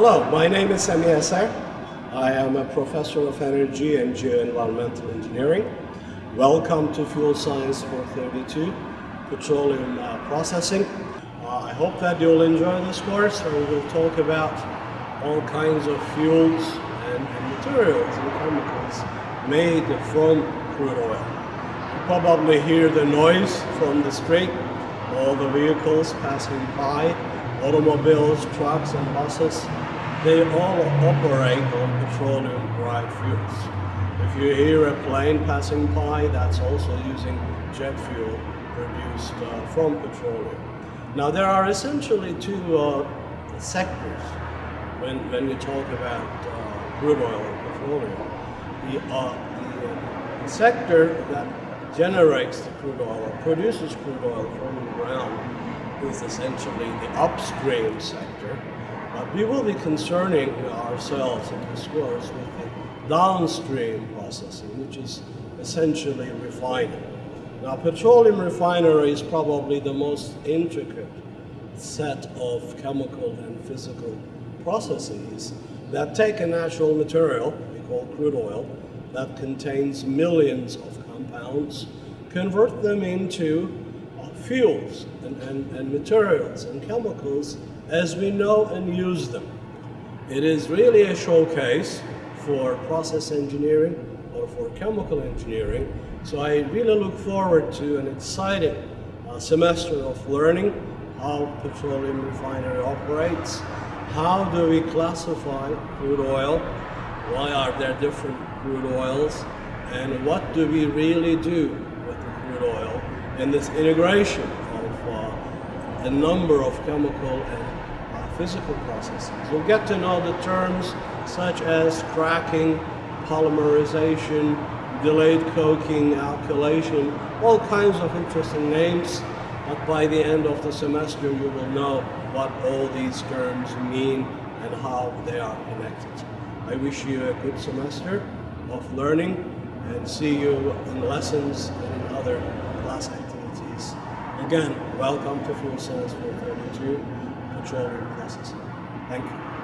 Hello, my name is Sami Eser. I am a professor of energy and geoenvironmental engineering. Welcome to Fuel Science 432, petroleum uh, processing. Uh, I hope that you'll enjoy this course we will talk about all kinds of fuels and, and materials and chemicals made from crude oil. You probably hear the noise from the street, all the vehicles passing by, automobiles, trucks and buses, they all operate on petroleum derived fuels. If you hear a plane passing by, that's also using jet fuel produced uh, from petroleum. Now there are essentially two uh, sectors when, when you talk about uh, crude oil and petroleum. The, uh, the, uh, the sector that generates the crude oil or produces crude oil from the ground is essentially the upstream sector. But we will be concerning ourselves in this course with the downstream processing, which is essentially refining. Now, petroleum refinery is probably the most intricate set of chemical and physical processes that take a natural material, we call crude oil, that contains millions of compounds, convert them into fuels and, and, and materials and chemicals as we know and use them. It is really a showcase for process engineering or for chemical engineering. So I really look forward to an exciting uh, semester of learning how petroleum refinery operates, how do we classify crude oil, why are there different crude oils, and what do we really do with the crude oil and this integration a number of chemical and physical processes. We'll get to know the terms such as cracking, polymerization, delayed coking, alkylation, all kinds of interesting names. But by the end of the semester, you will know what all these terms mean and how they are connected. I wish you a good semester of learning and see you in lessons and in other class activities. Again, welcome to Fuel Science 432 Petroleum Processing. Thank you.